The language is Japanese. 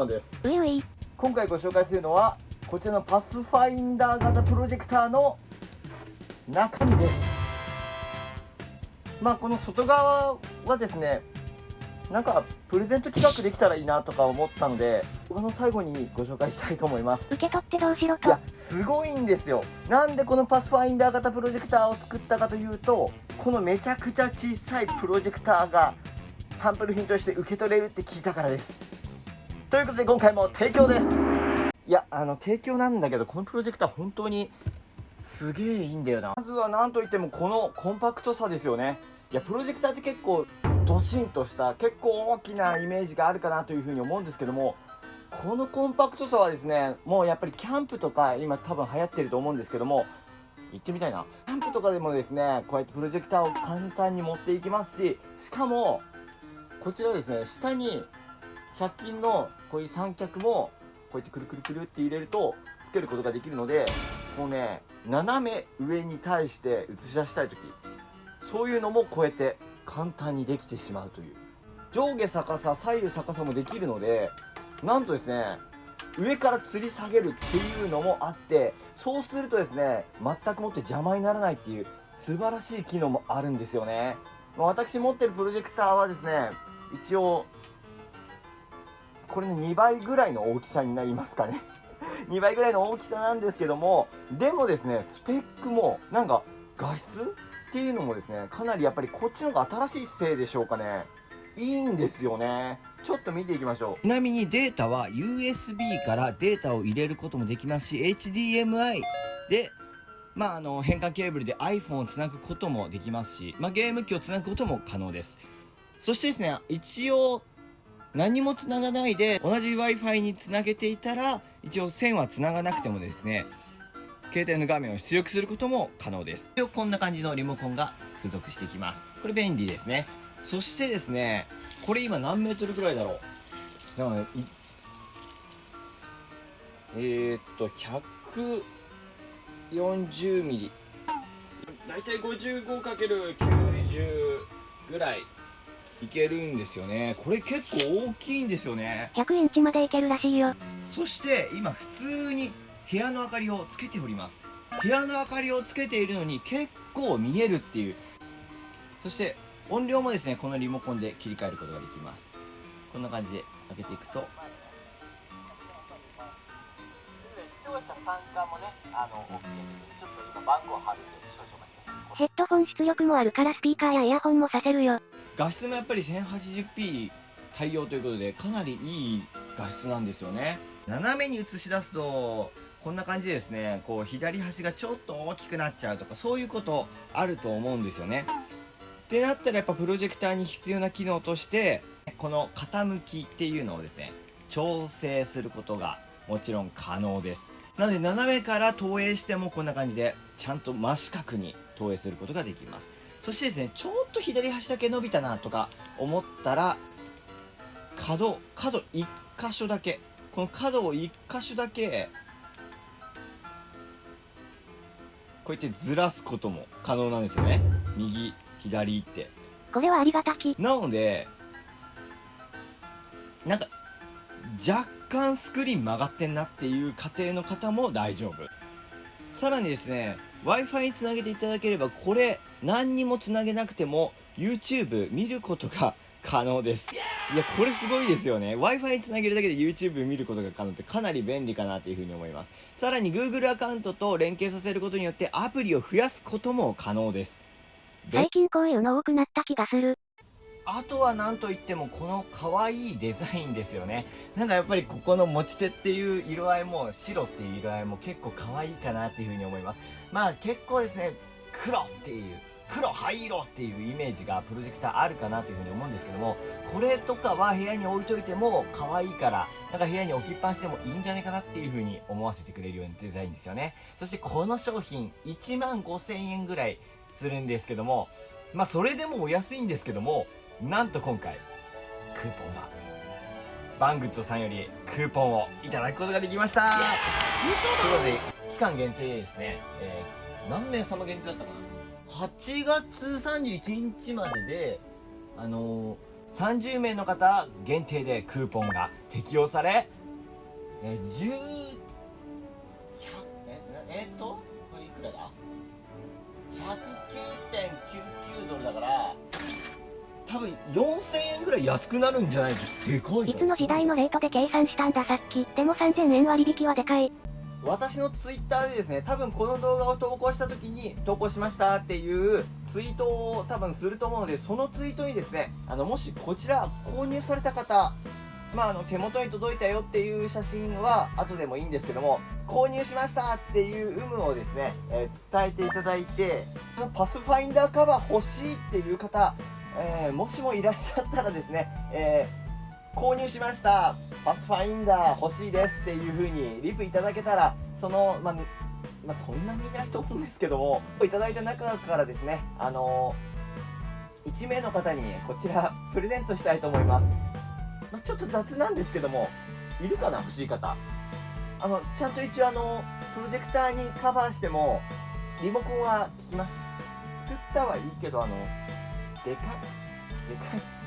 マンです。ういうい。今回ご紹介するのはこちらのパスファインダー型プロジェクターの中身です。まあこの外側はですねなんかプレゼント企画できたらいいなとか思ったのでこの最後にご紹介したいと思います。受け取ってどうしろと。いやすごいんですよ。なんでこのパスファインダー型プロジェクターを作ったかというとこのめちゃくちゃ小さいプロジェクターがサンプル品として受け取れるって聞いたからですということで今回も提供です。いやあの提供なんだけどこのプロジェクター本当にすげえいいんだよな。まずは何といってもこのコンパクトさですよね。いやプロジェクターって結構ドシンとした結構大きなイメージがあるかなというふうに思うんですけどもこのコンパクトさはですねもうやっぱりキャンプとか今多分流行ってると思うんですけども行ってみたいな。キャンプとかでもですねこうやってプロジェクターを簡単に持っていきますししかもこちらですね下に100均のこういう三脚もこうやってくるくるくるって入れるとつけることができるのでこうね斜め上に対して映し出したい時そういうのもこうやって簡単にできてしまうという。上下逆さ左右逆さもできるのでなんとですね上から吊り下げるっていうのもあってそうするとですね全くもって邪魔にならないっていう素晴らしい機能もあるんですよね。私持ってるプロジェクターはですね一応これね2倍ぐらいの大きさになりますかね。2倍ぐらいの大きさなんですけどもでもですねスペックもなんか画質っていうのもですねかなりやっぱりこっちの方が新しいせいでしょうかね。いいんですよね。ちょっと見ていきましょう。ちなみにデータは USB からデータを入れることもできますし HDMI でまあ、あの変換ケーブルで iPhone をつなぐこともできますし、まあ、ゲーム機をつなぐことも可能です。そしてですね一応何もつながないで同じ Wi-Fi につなげていたら一応線はつながなくてもですね携帯の画面を出力することも可能です。こんな感じのリモコンが付属してきます。これ便利ですね。そしてですねこれ今何メートルぐらいだろう。だからねえー、っと140ミリ。だいたい 55×90 ぐらい。いけるんですよね。これ結構大きいんですよね。100インチまでいけるらしいよ。そして今普通に部屋の明かりをつけております。部屋の明かりをつけているのに結構見えるっていう。そして音量もですねこのリモコンで切り替えることができます。こんな感じで開けていくと。視聴者参加もねあの OK でちょっと今番号貼るんで少々お待ちください。ヘッドホン出力もあるからスピーカーやイヤホンもさせるよ画質もやっぱり 1080p 対応ということでかなりいい画質なんですよね。斜めに映し出すとこんな感じですねこう左端がちょっと大きくなっちゃうとかそういうことあると思うんですよね。ってなったらやっぱプロジェクターに必要な機能としてこの傾きっていうのをですね調整することがもちろん可能です。なので斜めから投影してもこんな感じでちゃんと真四角に投影することができます。そしてですねちょっと左端だけ伸びたなとか思ったら角角1箇所だけ。この角を1箇所だけこうやってずらすことも可能なんですよね。右左って。これはありがたき。なのでなんか若干スクリーン曲がってんなっていう家庭の方も大丈夫。さらにですね w i f i につなげていただければこれ何にもつなげなくても YouTube 見ることが可能です。いやこれすごいですよね。W i f i につなげるだけで YouTube 見ることが可能ってかなり便利かなというふうに思います。さらに Google アカウントと連携させることによってアプリを増やすことも可能です。最近こういうの多くなった気がする。あとは何といってもこの可愛いデザインですよね。なんかやっぱりここの持ち手っていう色合いも白っていう色合いも結構可愛いかなっていうふうに思います。まあ結構ですね黒っていう黒灰色っていうイメージがプロジェクターあるかなというふうに思うんですけどもこれとかは部屋に置いといても可愛いからなんか部屋に置きっぱなしでもいいんじゃないかなっていうふうに思わせてくれるようなデザインですよね。そしてこの商品1万5000円ぐらいするんですけどもまあそれでもお安いんですけどもなんと今回クーポンが。バングッドさんよりクーポンをいただくことができました。ということで期間限定ですね、えー、何名様限定だったかな？8月31日までであの30名の方限定でクーポンが適用され、え、10、え、えっと、これいくらだ ?109.99 ドルだから、多分4000円ぐらい安くなるんじゃない？でかいいつの時代のレートで計算したんださっき。でも3000円割引はでかい。私のツイッターでですね多分この動画を投稿した時に投稿しましたっていうツイートを多分すると思うのでそのツイートにですねあのもしこちら購入された方まあ、あの手元に届いたよっていう写真は後でもいいんですけども購入しましたっていう有無をですね、えー伝えていただいてもうパスファインダーカバー欲しいっていう方、えーもしもいらっしゃったらですね、えー購入しました。パスファインダー欲しいですっていう風にリプいただけたらそのまあまあ、そんなにいないと思うんですけどもいただいた中からですねあの1名の方にこちらプレゼントしたいと思います、まあ、ちょっと雑なんですけどもいるかな欲しい方。あのちゃんと一応あのプロジェクターにカバーしてもリモコンは効きます。作ったはいいけどあのでかいでかい。